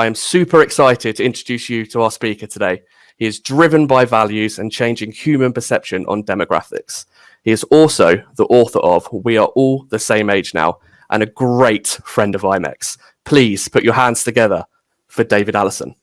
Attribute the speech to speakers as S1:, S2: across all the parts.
S1: I am super excited to introduce you to our speaker today. He is driven by values and changing human perception on demographics. He is also the author of We Are All the Same Age Now and a great friend of IMEX. Please put your hands together for David Allison.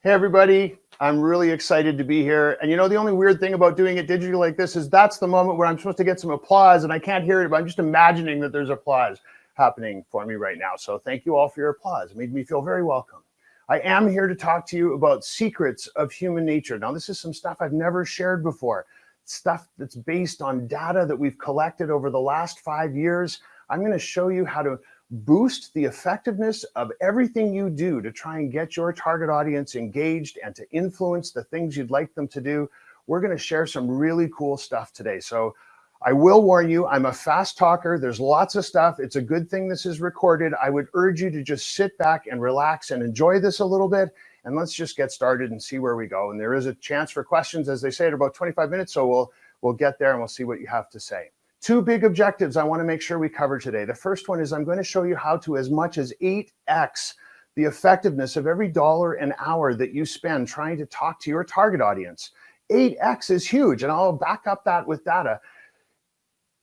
S2: Hey, everybody. I'm really excited to be here. And you know, the only weird thing about doing it digitally like this is that's the moment where I'm supposed to get some applause and I can't hear it, but I'm just imagining that there's applause happening for me right now. So thank you all for your applause. It made me feel very welcome. I am here to talk to you about secrets of human nature. Now, this is some stuff I've never shared before, stuff that's based on data that we've collected over the last five years. I'm gonna show you how to boost the effectiveness of everything you do to try and get your target audience engaged and to influence the things you'd like them to do. We're gonna share some really cool stuff today. So I will warn you, I'm a fast talker. There's lots of stuff. It's a good thing this is recorded. I would urge you to just sit back and relax and enjoy this a little bit. And let's just get started and see where we go. And there is a chance for questions, as they say, at about 25 minutes. So we'll, we'll get there and we'll see what you have to say. Two big objectives I wanna make sure we cover today. The first one is I'm gonna show you how to as much as 8X the effectiveness of every dollar an hour that you spend trying to talk to your target audience. 8X is huge, and I'll back up that with data.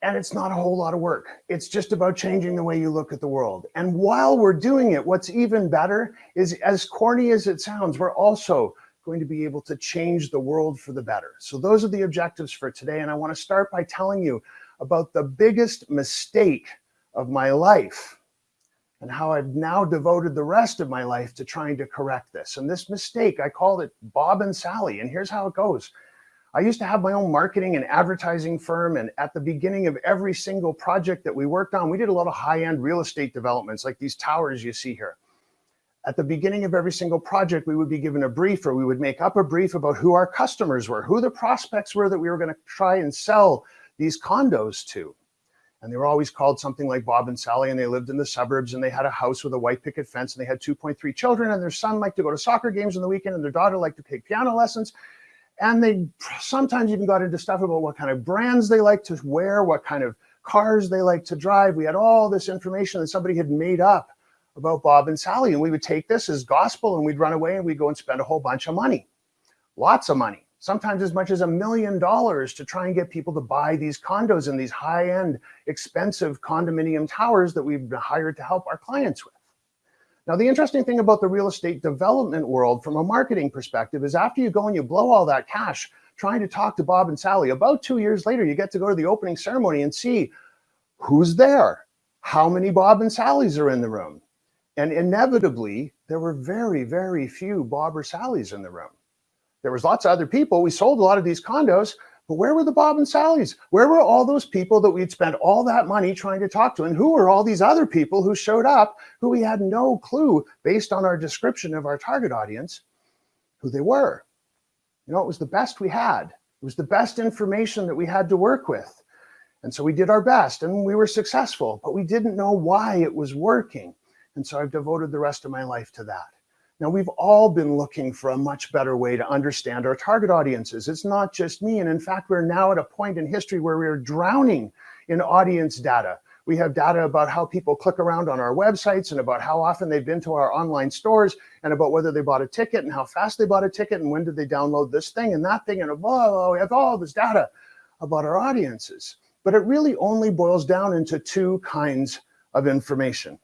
S2: And it's not a whole lot of work. It's just about changing the way you look at the world. And while we're doing it, what's even better is as corny as it sounds, we're also going to be able to change the world for the better. So those are the objectives for today. And I wanna start by telling you about the biggest mistake of my life and how I've now devoted the rest of my life to trying to correct this. And this mistake, I called it Bob and Sally. And here's how it goes. I used to have my own marketing and advertising firm. And at the beginning of every single project that we worked on, we did a lot of high-end real estate developments like these towers you see here. At the beginning of every single project, we would be given a brief or we would make up a brief about who our customers were, who the prospects were that we were gonna try and sell these condos to. And they were always called something like Bob and Sally, and they lived in the suburbs, and they had a house with a white picket fence, and they had 2.3 children, and their son liked to go to soccer games on the weekend, and their daughter liked to take piano lessons. And they sometimes even got into stuff about what kind of brands they like to wear, what kind of cars they like to drive. We had all this information that somebody had made up about Bob and Sally. And we would take this as gospel and we'd run away and we'd go and spend a whole bunch of money, lots of money, sometimes as much as a million dollars to try and get people to buy these condos in these high end, expensive condominium towers that we've been hired to help our clients with. Now, the interesting thing about the real estate development world from a marketing perspective is after you go and you blow all that cash trying to talk to Bob and Sally, about two years later, you get to go to the opening ceremony and see who's there, how many Bob and Sallys are in the room. And inevitably, there were very, very few Bob or Sallys in the room. There was lots of other people. We sold a lot of these condos, but where were the Bob and Sallys? Where were all those people that we'd spent all that money trying to talk to? And who were all these other people who showed up who we had no clue based on our description of our target audience, who they were? You know, it was the best we had. It was the best information that we had to work with. And so we did our best and we were successful, but we didn't know why it was working. And so I've devoted the rest of my life to that. Now, we've all been looking for a much better way to understand our target audiences. It's not just me. And in fact, we're now at a point in history where we're drowning in audience data. We have data about how people click around on our websites and about how often they've been to our online stores and about whether they bought a ticket and how fast they bought a ticket and when did they download this thing and that thing and blah, we have all this data about our audiences. But it really only boils down into two kinds of information.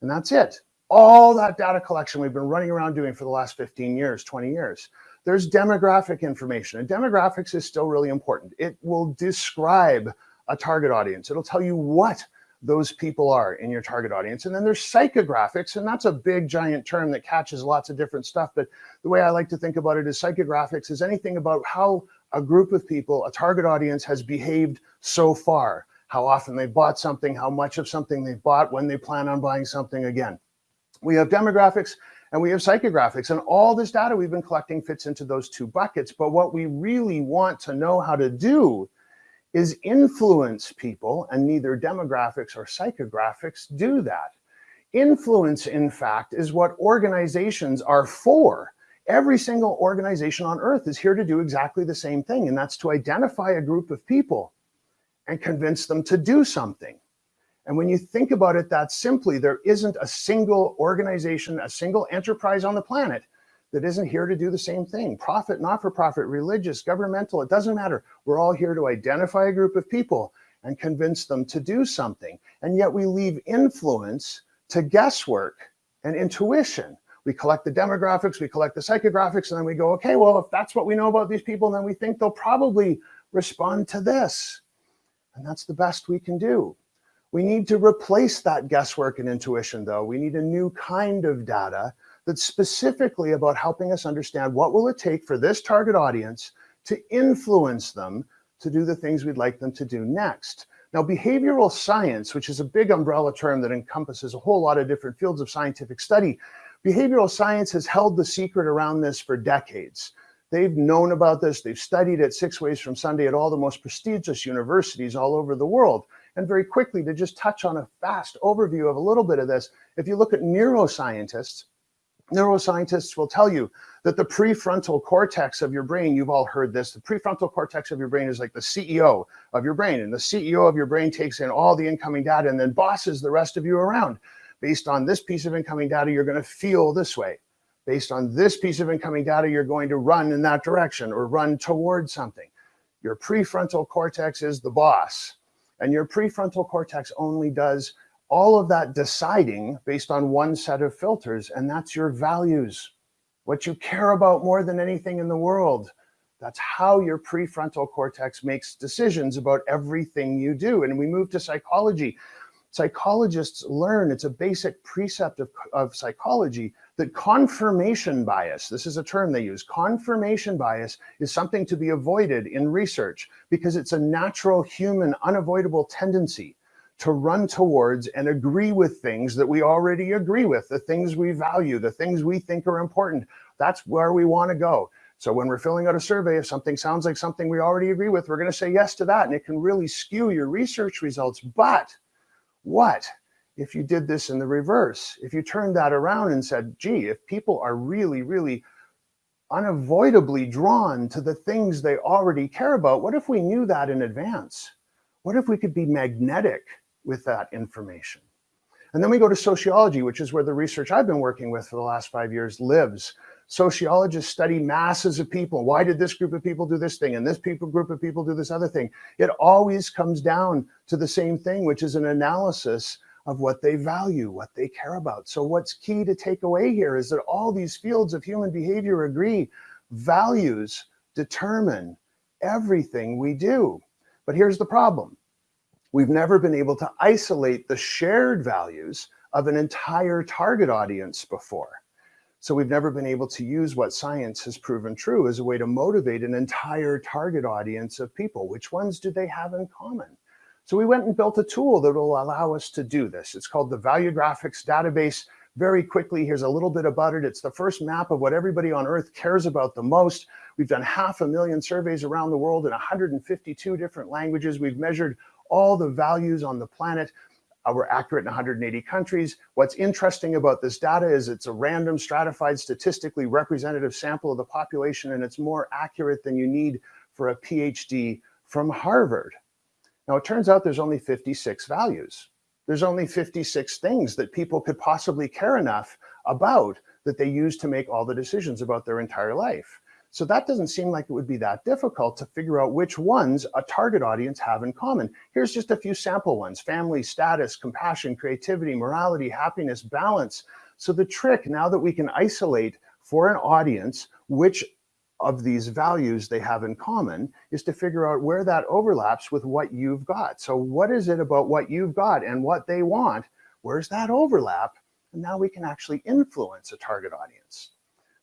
S2: And that's it all that data collection we've been running around doing for the last 15 years, 20 years. There's demographic information and demographics is still really important. It will describe a target audience. It'll tell you what those people are in your target audience. And then there's psychographics, and that's a big giant term that catches lots of different stuff. But the way I like to think about it is psychographics is anything about how a group of people, a target audience has behaved so far, how often they bought something, how much of something they bought, when they plan on buying something again. We have demographics and we have psychographics and all this data we've been collecting fits into those two buckets. But what we really want to know how to do is influence people and neither demographics or psychographics do that. Influence, in fact, is what organizations are for. Every single organization on earth is here to do exactly the same thing, and that's to identify a group of people and convince them to do something. And when you think about it that simply, there isn't a single organization, a single enterprise on the planet that isn't here to do the same thing. Profit, not for profit, religious, governmental, it doesn't matter. We're all here to identify a group of people and convince them to do something. And yet we leave influence to guesswork and intuition. We collect the demographics, we collect the psychographics, and then we go, okay, well, if that's what we know about these people, then we think they'll probably respond to this. And that's the best we can do. We need to replace that guesswork and intuition, though. We need a new kind of data that's specifically about helping us understand what will it take for this target audience to influence them to do the things we'd like them to do next. Now, behavioral science, which is a big umbrella term that encompasses a whole lot of different fields of scientific study, behavioral science has held the secret around this for decades. They've known about this, they've studied it six ways from Sunday at all the most prestigious universities all over the world. And very quickly, to just touch on a fast overview of a little bit of this, if you look at neuroscientists, neuroscientists will tell you that the prefrontal cortex of your brain, you've all heard this, the prefrontal cortex of your brain is like the CEO of your brain. And the CEO of your brain takes in all the incoming data and then bosses the rest of you around. Based on this piece of incoming data, you're going to feel this way. Based on this piece of incoming data, you're going to run in that direction or run towards something. Your prefrontal cortex is the boss. And your prefrontal cortex only does all of that deciding based on one set of filters, and that's your values, what you care about more than anything in the world. That's how your prefrontal cortex makes decisions about everything you do. And we move to psychology. Psychologists learn, it's a basic precept of, of psychology, that confirmation bias, this is a term they use, confirmation bias is something to be avoided in research because it's a natural human unavoidable tendency to run towards and agree with things that we already agree with, the things we value, the things we think are important. That's where we want to go. So when we're filling out a survey, if something sounds like something we already agree with, we're going to say yes to that. And it can really skew your research results. But what if you did this in the reverse? If you turned that around and said, gee, if people are really, really unavoidably drawn to the things they already care about, what if we knew that in advance? What if we could be magnetic with that information. And then we go to sociology, which is where the research I've been working with for the last five years lives. Sociologists study masses of people. Why did this group of people do this thing and this people group of people do this other thing? It always comes down to the same thing, which is an analysis of what they value, what they care about. So what's key to take away here is that all these fields of human behavior agree values determine everything we do. But here's the problem. We've never been able to isolate the shared values of an entire target audience before. So we've never been able to use what science has proven true as a way to motivate an entire target audience of people. Which ones do they have in common? So we went and built a tool that will allow us to do this. It's called the Valuegraphics Database. Very quickly, here's a little bit about it. It's the first map of what everybody on earth cares about the most. We've done half a million surveys around the world in 152 different languages. We've measured all the values on the planet. Uh, we're accurate in 180 countries. What's interesting about this data is it's a random stratified statistically representative sample of the population and it's more accurate than you need for a PhD from Harvard. Now it turns out there's only 56 values. There's only 56 things that people could possibly care enough about that they use to make all the decisions about their entire life. So that doesn't seem like it would be that difficult to figure out which ones a target audience have in common. Here's just a few sample ones, family, status, compassion, creativity, morality, happiness, balance. So the trick now that we can isolate for an audience which of these values they have in common is to figure out where that overlaps with what you've got. So what is it about what you've got and what they want? Where's that overlap? And now we can actually influence a target audience.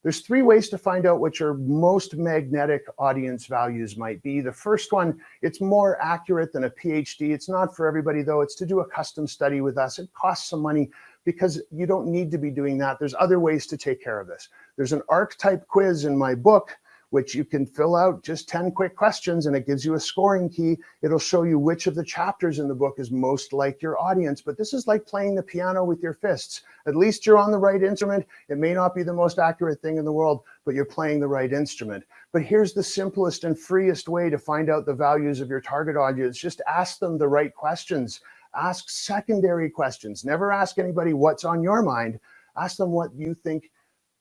S2: There's three ways to find out what your most magnetic audience values might be. The first one, it's more accurate than a PhD. It's not for everybody though. It's to do a custom study with us. It costs some money because you don't need to be doing that. There's other ways to take care of this. There's an archetype quiz in my book which you can fill out just 10 quick questions and it gives you a scoring key. It'll show you which of the chapters in the book is most like your audience. But this is like playing the piano with your fists. At least you're on the right instrument. It may not be the most accurate thing in the world, but you're playing the right instrument. But here's the simplest and freest way to find out the values of your target audience. Just ask them the right questions Ask secondary questions. Never ask anybody what's on your mind. Ask them what you think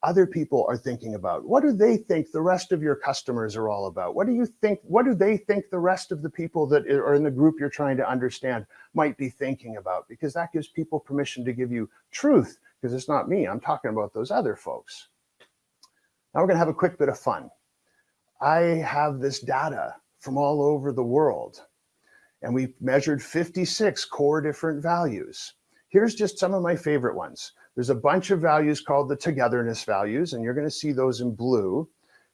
S2: other people are thinking about. What do they think the rest of your customers are all about? What do you think, what do they think the rest of the people that are in the group you're trying to understand might be thinking about? Because that gives people permission to give you truth, because it's not me, I'm talking about those other folks. Now we're gonna have a quick bit of fun. I have this data from all over the world and we measured 56 core different values. Here's just some of my favorite ones. There's a bunch of values called the togetherness values, and you're gonna see those in blue.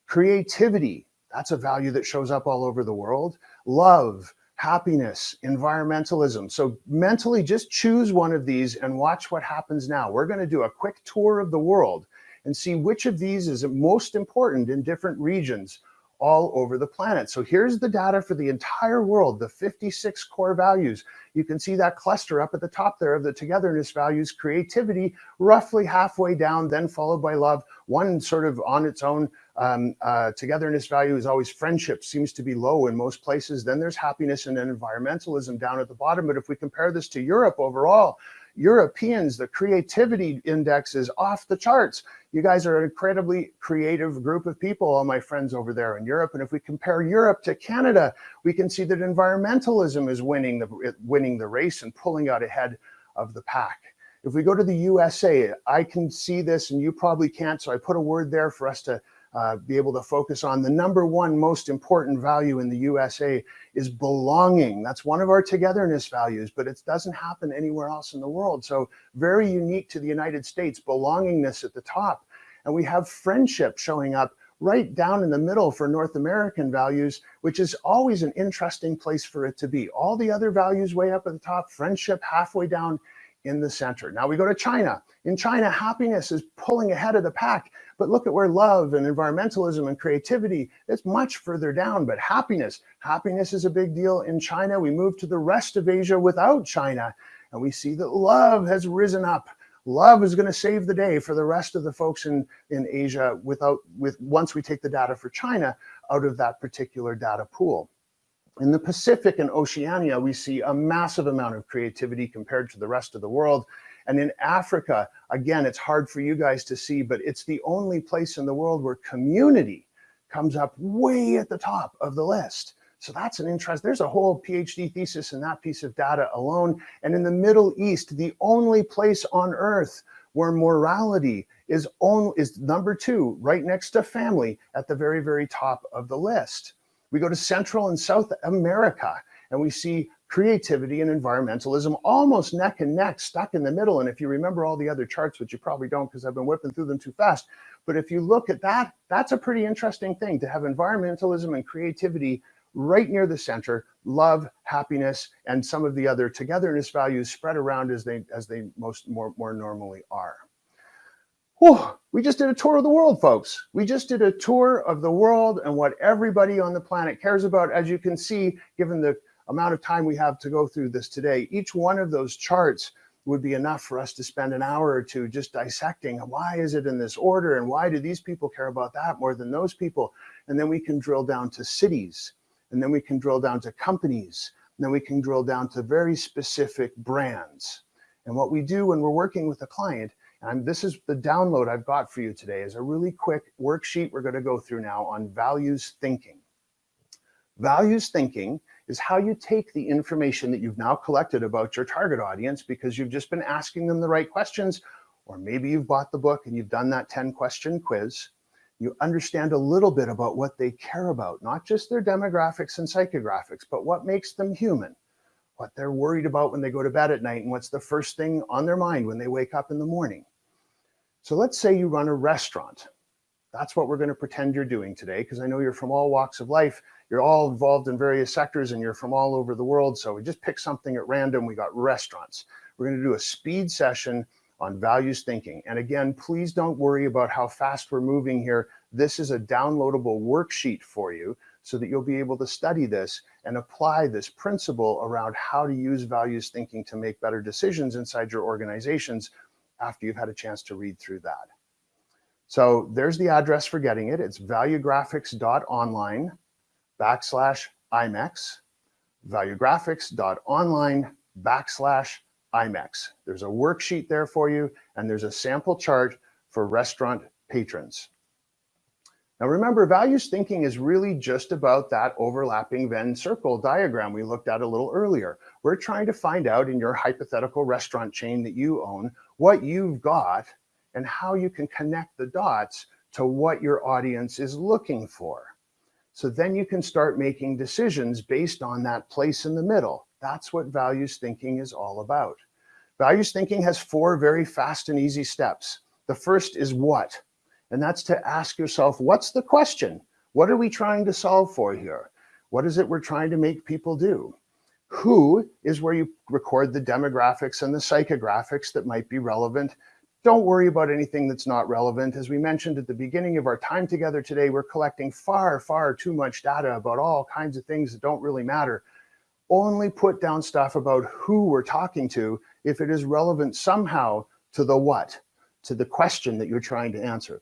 S2: Creativity, that's a value that shows up all over the world. Love, happiness, environmentalism. So mentally just choose one of these and watch what happens now. We're gonna do a quick tour of the world and see which of these is most important in different regions all over the planet. So here's the data for the entire world, the 56 core values. You can see that cluster up at the top there of the togetherness values, creativity, roughly halfway down, then followed by love. One sort of on its own um, uh, togetherness value is always friendship, seems to be low in most places. Then there's happiness and then environmentalism down at the bottom. But if we compare this to Europe overall, Europeans, the creativity index is off the charts. You guys are an incredibly creative group of people, all my friends over there in Europe. And if we compare Europe to Canada, we can see that environmentalism is winning the, winning the race and pulling out ahead of the pack. If we go to the USA, I can see this and you probably can't, so I put a word there for us to uh, be able to focus on. The number one most important value in the USA is belonging. That's one of our togetherness values, but it doesn't happen anywhere else in the world. So very unique to the United States, belongingness at the top. And we have friendship showing up right down in the middle for North American values, which is always an interesting place for it to be. All the other values way up at the top, friendship halfway down in the center. Now we go to China. In China, happiness is pulling ahead of the pack. But look at where love and environmentalism and creativity, it's much further down, but happiness, happiness is a big deal in China. We move to the rest of Asia without China, and we see that love has risen up. Love is gonna save the day for the rest of the folks in, in Asia without, with once we take the data for China out of that particular data pool. In the Pacific and Oceania, we see a massive amount of creativity compared to the rest of the world. And in Africa, again, it's hard for you guys to see, but it's the only place in the world where community comes up way at the top of the list. So that's an interest. There's a whole PhD thesis in that piece of data alone. And in the Middle East, the only place on earth where morality is, on, is number two, right next to family at the very, very top of the list. We go to Central and South America and we see creativity and environmentalism almost neck and neck stuck in the middle. And if you remember all the other charts, which you probably don't because I've been whipping through them too fast, but if you look at that, that's a pretty interesting thing to have environmentalism and creativity right near the center, love, happiness, and some of the other togetherness values spread around as they as they most more, more normally are. Whew, we just did a tour of the world, folks. We just did a tour of the world and what everybody on the planet cares about. As you can see, given the amount of time we have to go through this today, each one of those charts would be enough for us to spend an hour or two just dissecting why is it in this order and why do these people care about that more than those people? And then we can drill down to cities and then we can drill down to companies and then we can drill down to very specific brands. And what we do when we're working with a client, and this is the download I've got for you today, is a really quick worksheet we're going to go through now on values thinking. Values thinking is how you take the information that you've now collected about your target audience because you've just been asking them the right questions, or maybe you've bought the book and you've done that 10 question quiz. You understand a little bit about what they care about, not just their demographics and psychographics, but what makes them human, what they're worried about when they go to bed at night, and what's the first thing on their mind when they wake up in the morning. So let's say you run a restaurant. That's what we're going to pretend you're doing today, because I know you're from all walks of life you're all involved in various sectors and you're from all over the world. So we just picked something at random. We got restaurants. We're going to do a speed session on values thinking. And again, please don't worry about how fast we're moving here. This is a downloadable worksheet for you so that you'll be able to study this and apply this principle around how to use values thinking to make better decisions inside your organizations after you've had a chance to read through that. So there's the address for getting it. It's valuegraphics.online backslash IMEX, valuegraphics.online backslash IMEX. There's a worksheet there for you, and there's a sample chart for restaurant patrons. Now remember, values thinking is really just about that overlapping Venn circle diagram we looked at a little earlier. We're trying to find out in your hypothetical restaurant chain that you own, what you've got and how you can connect the dots to what your audience is looking for. So then you can start making decisions based on that place in the middle. That's what values thinking is all about. Values thinking has four very fast and easy steps. The first is what? And that's to ask yourself, what's the question? What are we trying to solve for here? What is it we're trying to make people do? Who is where you record the demographics and the psychographics that might be relevant. Don't worry about anything that's not relevant. As we mentioned at the beginning of our time together today, we're collecting far, far too much data about all kinds of things that don't really matter. Only put down stuff about who we're talking to if it is relevant somehow to the what, to the question that you're trying to answer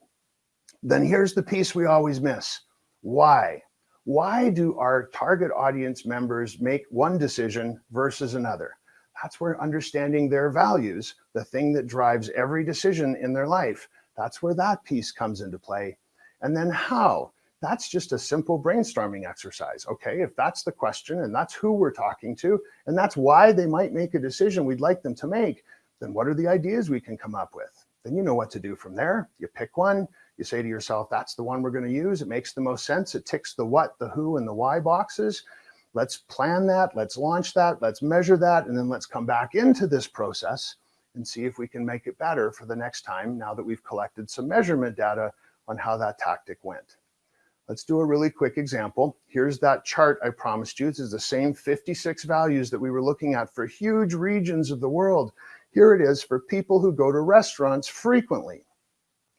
S2: then here's the piece we always miss. Why? Why do our target audience members make one decision versus another? That's where understanding their values, the thing that drives every decision in their life, that's where that piece comes into play. And then how? That's just a simple brainstorming exercise. Okay, if that's the question and that's who we're talking to, and that's why they might make a decision we'd like them to make, then what are the ideas we can come up with? Then you know what to do from there. You pick one, you say to yourself, that's the one we're going to use. It makes the most sense. It ticks the what, the who, and the why boxes. Let's plan that. Let's launch that. Let's measure that. And then let's come back into this process and see if we can make it better for the next time now that we've collected some measurement data on how that tactic went. Let's do a really quick example. Here's that chart I promised you. This is the same 56 values that we were looking at for huge regions of the world. Here it is for people who go to restaurants frequently.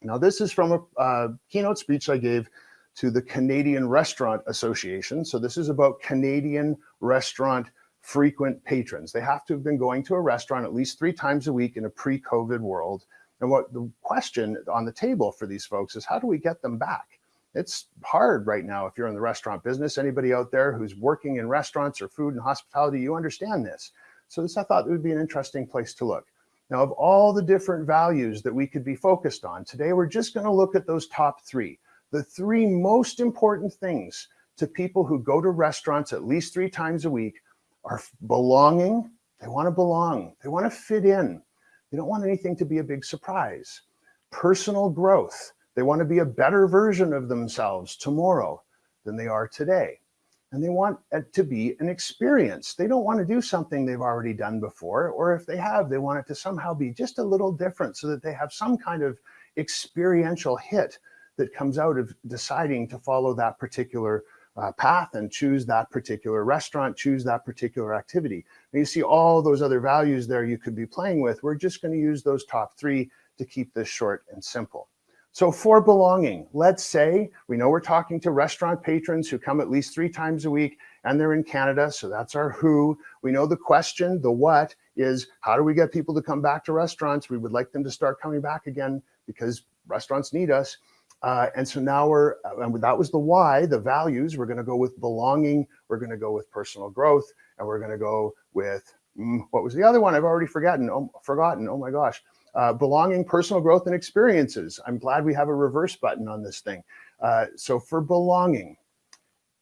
S2: Now, this is from a, a keynote speech I gave to the Canadian Restaurant Association. So this is about Canadian restaurant frequent patrons. They have to have been going to a restaurant at least three times a week in a pre-COVID world. And what the question on the table for these folks is how do we get them back? It's hard right now if you're in the restaurant business. Anybody out there who's working in restaurants or food and hospitality, you understand this. So this I thought would be an interesting place to look. Now, of all the different values that we could be focused on, today we're just going to look at those top three. The three most important things to people who go to restaurants at least three times a week are belonging. They want to belong. They want to fit in. They don't want anything to be a big surprise. Personal growth. They want to be a better version of themselves tomorrow than they are today and they want it to be an experience. They don't want to do something they've already done before, or if they have, they want it to somehow be just a little different so that they have some kind of experiential hit that comes out of deciding to follow that particular uh, path and choose that particular restaurant, choose that particular activity. And you see all those other values there you could be playing with. We're just going to use those top three to keep this short and simple. So for belonging, let's say we know we're talking to restaurant patrons who come at least three times a week and they're in Canada. So that's our who. We know the question, the what is how do we get people to come back to restaurants? We would like them to start coming back again because restaurants need us. Uh, and so now we're, and that was the why, the values. We're going to go with belonging. We're going to go with personal growth. And we're going to go with, mm, what was the other one? I've already forgotten. Oh, forgotten. Oh my gosh. Uh, belonging, personal growth, and experiences. I'm glad we have a reverse button on this thing. Uh, so for belonging,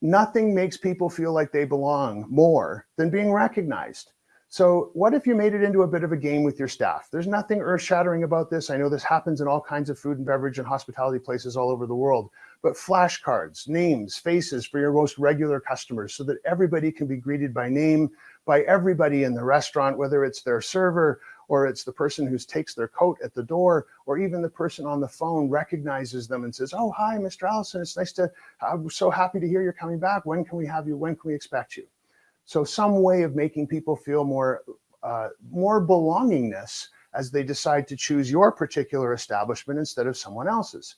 S2: nothing makes people feel like they belong more than being recognized. So what if you made it into a bit of a game with your staff? There's nothing earth shattering about this. I know this happens in all kinds of food and beverage and hospitality places all over the world, but flashcards, names, faces for your most regular customers so that everybody can be greeted by name by everybody in the restaurant, whether it's their server or it's the person who takes their coat at the door, or even the person on the phone recognizes them and says, oh, hi, Mr. Allison, it's nice to, I'm so happy to hear you're coming back. When can we have you? When can we expect you? So some way of making people feel more, uh, more belongingness as they decide to choose your particular establishment instead of someone else's.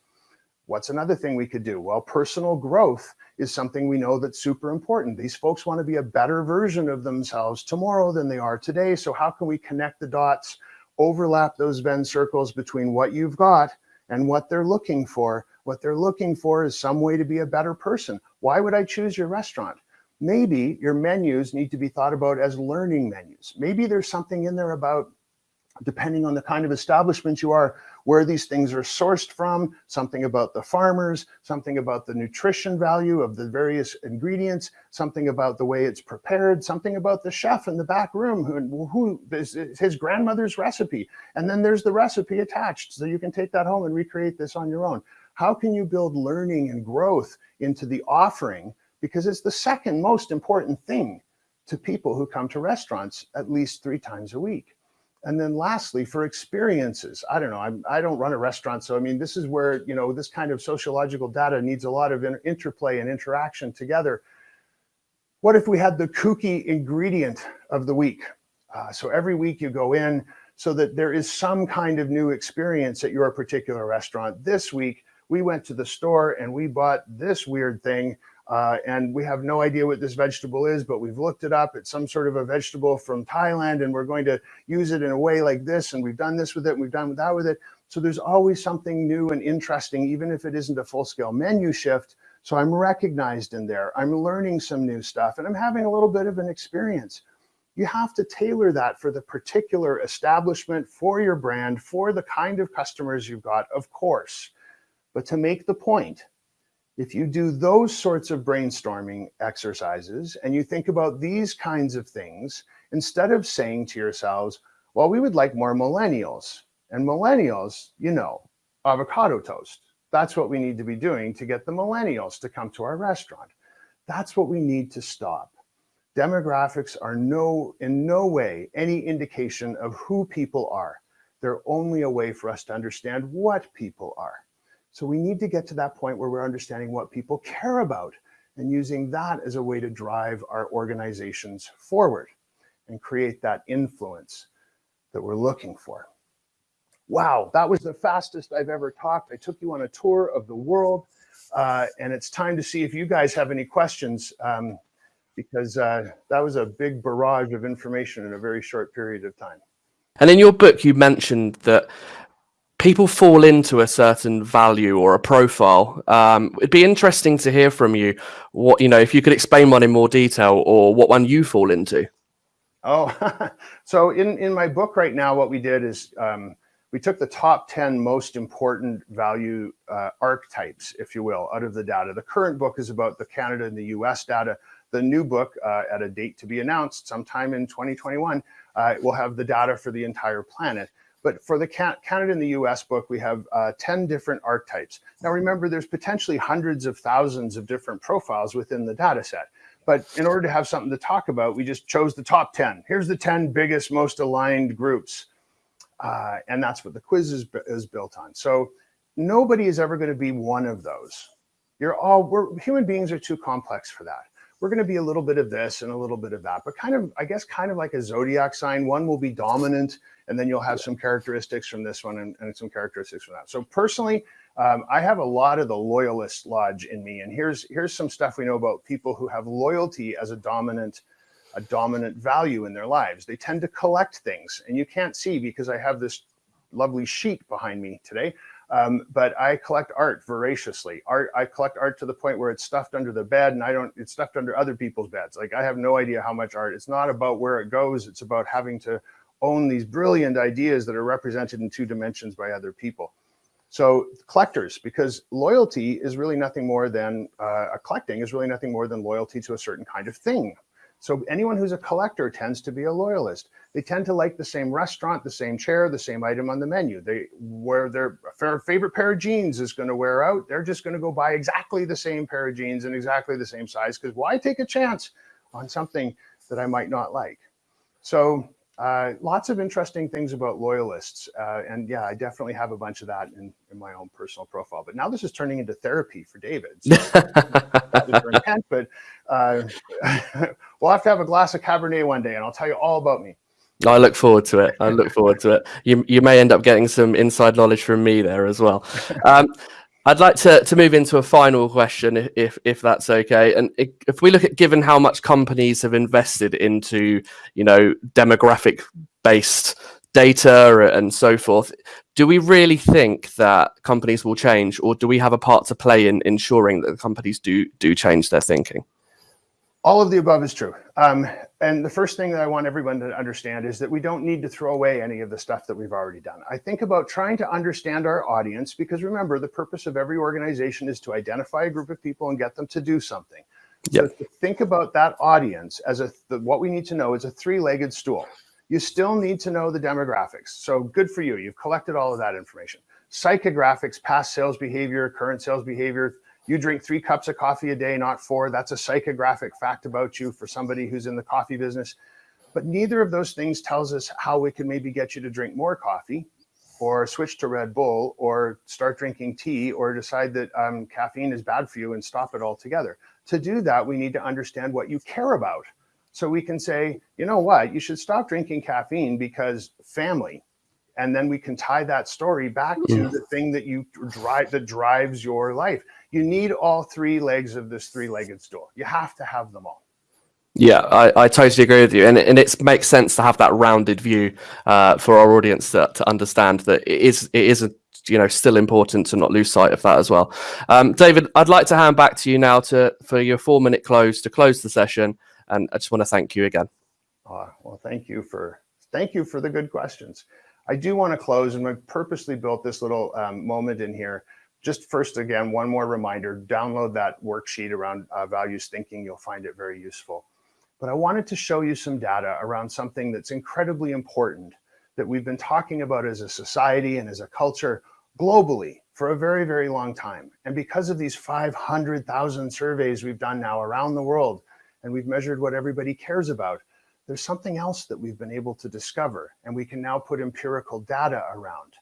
S2: What's another thing we could do? Well, personal growth is something we know that's super important. These folks want to be a better version of themselves tomorrow than they are today. So how can we connect the dots, overlap those Venn circles between what you've got and what they're looking for? What they're looking for is some way to be a better person. Why would I choose your restaurant? maybe your menus need to be thought about as learning menus. Maybe there's something in there about depending on the kind of establishment you are, where these things are sourced from, something about the farmers, something about the nutrition value of the various ingredients, something about the way it's prepared, something about the chef in the back room who, who his grandmother's recipe. And then there's the recipe attached so you can take that home and recreate this on your own. How can you build learning and growth into the offering? Because it's the second most important thing to people who come to restaurants at least three times a week. And then lastly, for experiences, I don't know, I'm, I do not run a restaurant. So, I mean, this is where, you know, this kind of sociological data needs a lot of interplay and interaction together. What if we had the kooky ingredient of the week? Uh, so every week you go in so that there is some kind of new experience at your particular restaurant. This week, we went to the store and we bought this weird thing uh, and we have no idea what this vegetable is, but we've looked it up. It's some sort of a vegetable from Thailand, and we're going to use it in a way like this. And we've done this with it, and we've done that with it. So there's always something new and interesting, even if it isn't a full scale menu shift. So I'm recognized in there. I'm learning some new stuff, and I'm having a little bit of an experience. You have to tailor that for the particular establishment, for your brand, for the kind of customers you've got, of course. But to make the point, if you do those sorts of brainstorming exercises and you think about these kinds of things, instead of saying to yourselves, well, we would like more millennials. And millennials, you know, avocado toast. That's what we need to be doing to get the millennials to come to our restaurant. That's what we need to stop. Demographics are no, in no way any indication of who people are. They're only a way for us to understand what people are. So we need to get to that point where we're understanding what people care about and using that as a way to drive our organizations forward and create that influence that we're looking for. Wow, that was the fastest I've ever talked. I took you on a tour of the world uh, and it's time to see if you guys have any questions um, because uh, that was a big barrage of information in a very short period of time.
S1: And in your book, you mentioned that people fall into a certain value or a profile. Um, it'd be interesting to hear from you what, you know, if you could explain one in more detail or what one you fall into.
S2: Oh, so in, in my book right now, what we did is um, we took the top 10 most important value uh, archetypes, if you will, out of the data. The current book is about the Canada and the US data. The new book uh, at a date to be announced sometime in 2021 uh, will have the data for the entire planet. But for the Canada and the US book, we have uh, 10 different archetypes. Now remember, there's potentially hundreds of thousands of different profiles within the data set. But in order to have something to talk about, we just chose the top 10. Here's the 10 biggest, most aligned groups. Uh, and that's what the quiz is, is built on. So nobody is ever going to be one of those. You're all, we're, human beings are too complex for that we're going to be a little bit of this and a little bit of that, but kind of, I guess, kind of like a zodiac sign. One will be dominant, and then you'll have some characteristics from this one and, and some characteristics from that. So personally, um, I have a lot of the loyalist lodge in me, and here's here's some stuff we know about people who have loyalty as a dominant a dominant value in their lives. They tend to collect things, and you can't see because I have this lovely sheet behind me today. Um, but I collect art voraciously. Art, I collect art to the point where it's stuffed under the bed and I don't, it's stuffed under other people's beds. Like I have no idea how much art. It's not about where it goes. It's about having to own these brilliant ideas that are represented in two dimensions by other people. So collectors, because loyalty is really nothing more than, uh, a collecting is really nothing more than loyalty to a certain kind of thing. So anyone who's a collector tends to be a loyalist. They tend to like the same restaurant, the same chair, the same item on the menu. They where their favorite pair of jeans is going to wear out, they're just going to go buy exactly the same pair of jeans in exactly the same size because why take a chance on something that I might not like? So uh, lots of interesting things about loyalists. Uh, and yeah, I definitely have a bunch of that in, in, my own personal profile. But now this is turning into therapy for David. So intent, but uh, we'll have to have a glass of Cabernet one day and I'll tell you all about me.
S1: I look forward to it. I look forward to it. You, you may end up getting some inside knowledge from me there as well. Um, I'd like to, to move into a final question, if if that's okay. And if we look at given how much companies have invested into, you know, demographic based data and so forth, do we really think that companies will change, or do we have a part to play in ensuring that the companies do do change their thinking?
S2: All of the above is true. Um, and the first thing that I want everyone to understand is that we don't need to throw away any of the stuff that we've already done. I think about trying to understand our audience because remember, the purpose of every organization is to identify a group of people and get them to do something. Yep. So think about that audience as a the, what we need to know is a three-legged stool. You still need to know the demographics. So good for you. You've collected all of that information. Psychographics, past sales behavior, current sales behavior, you drink three cups of coffee a day, not four. That's a psychographic fact about you for somebody who's in the coffee business. But neither of those things tells us how we can maybe get you to drink more coffee or switch to Red Bull or start drinking tea or decide that um, caffeine is bad for you and stop it altogether. To do that, we need to understand what you care about. So we can say, you know what, you should stop drinking caffeine because family, and then we can tie that story back to yeah. the thing that you drive that drives your life you need all three legs of this three-legged stool you have to have them all
S1: yeah, I, I totally agree with you, and and it makes sense to have that rounded view uh, for our audience to, to understand that it is it is a, you know still important to not lose sight of that as well. Um, David, I'd like to hand back to you now to for your four minute close to close the session, and I just want to thank you again.
S2: Uh, well, thank you for thank you for the good questions. I do want to close, and I purposely built this little um, moment in here. Just first, again, one more reminder, download that worksheet around uh, values thinking. You'll find it very useful. But I wanted to show you some data around something that's incredibly important that we've been talking about as a society and as a culture globally for a very, very long time. And because of these 500,000 surveys we've done now around the world, and we've measured what everybody cares about, there's something else that we've been able to discover and we can now put empirical data around.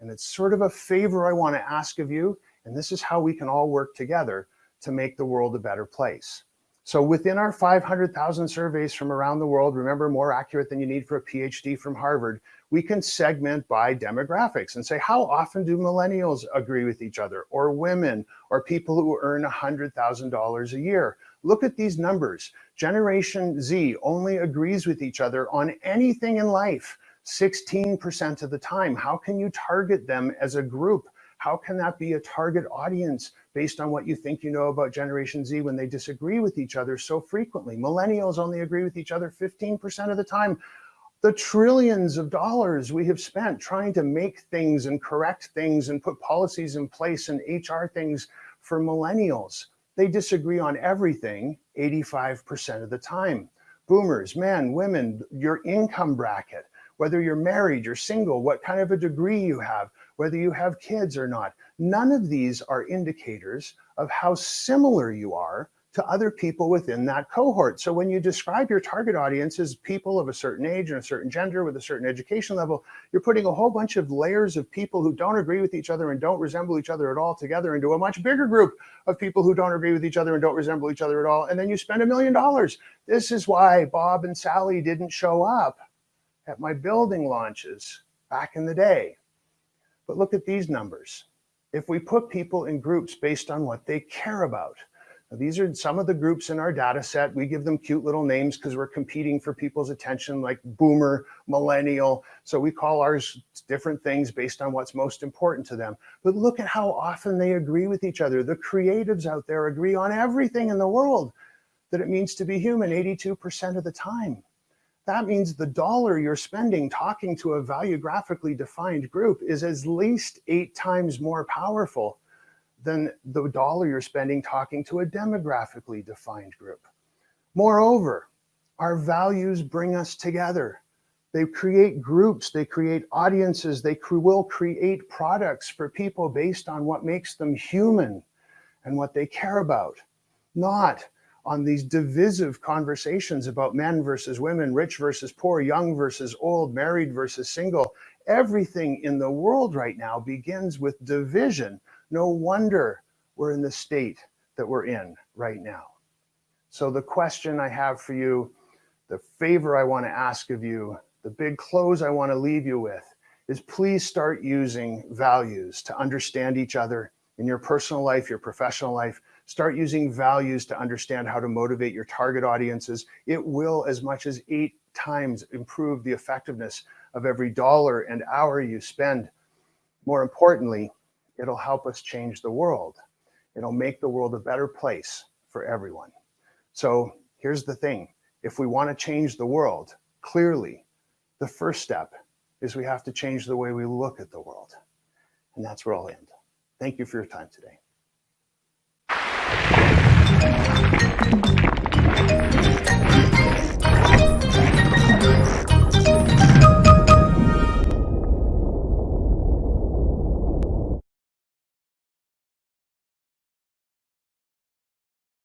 S2: And it's sort of a favor I want to ask of you. And this is how we can all work together to make the world a better place. So within our 500,000 surveys from around the world, remember more accurate than you need for a PhD from Harvard, we can segment by demographics and say, how often do millennials agree with each other or women or people who earn $100,000 a year? Look at these numbers. Generation Z only agrees with each other on anything in life 16% of the time. How can you target them as a group? How can that be a target audience based on what you think you know about Generation Z when they disagree with each other so frequently? Millennials only agree with each other 15% of the time. The trillions of dollars we have spent trying to make things and correct things and put policies in place and HR things for millennials. They disagree on everything 85% of the time. Boomers, men, women, your income bracket, whether you're married, you're single, what kind of a degree you have, whether you have kids or not. None of these are indicators of how similar you are to other people within that cohort. So when you describe your target audience as people of a certain age and a certain gender with a certain education level, you're putting a whole bunch of layers of people who don't agree with each other and don't resemble each other at all together into a much bigger group of people who don't agree with each other and don't resemble each other at all. And then you spend a million dollars. This is why Bob and Sally didn't show up at my building launches back in the day. But look at these numbers. If we put people in groups based on what they care about, now, these are some of the groups in our data set. We give them cute little names because we're competing for people's attention like boomer, millennial. So we call ours different things based on what's most important to them. But look at how often they agree with each other. The creatives out there agree on everything in the world that it means to be human 82% of the time. That means the dollar you're spending talking to a value graphically defined group is at least eight times more powerful than the dollar you're spending talking to a demographically defined group. Moreover, our values bring us together. They create groups, they create audiences, they will create products for people based on what makes them human and what they care about, not on these divisive conversations about men versus women, rich versus poor, young versus old, married versus single. Everything in the world right now begins with division no wonder we're in the state that we're in right now. So the question I have for you, the favor I want to ask of you, the big close I want to leave you with is please start using values to understand each other in your personal life, your professional life. Start using values to understand how to motivate your target audiences. It will as much as eight times improve the effectiveness of every dollar and hour you spend. More importantly, It'll help us change the world. It'll make the world a better place for everyone. So here's the thing. If we want to change the world, clearly, the first step is we have to change the way we look at the world. And that's where I'll end. Thank you for your time today.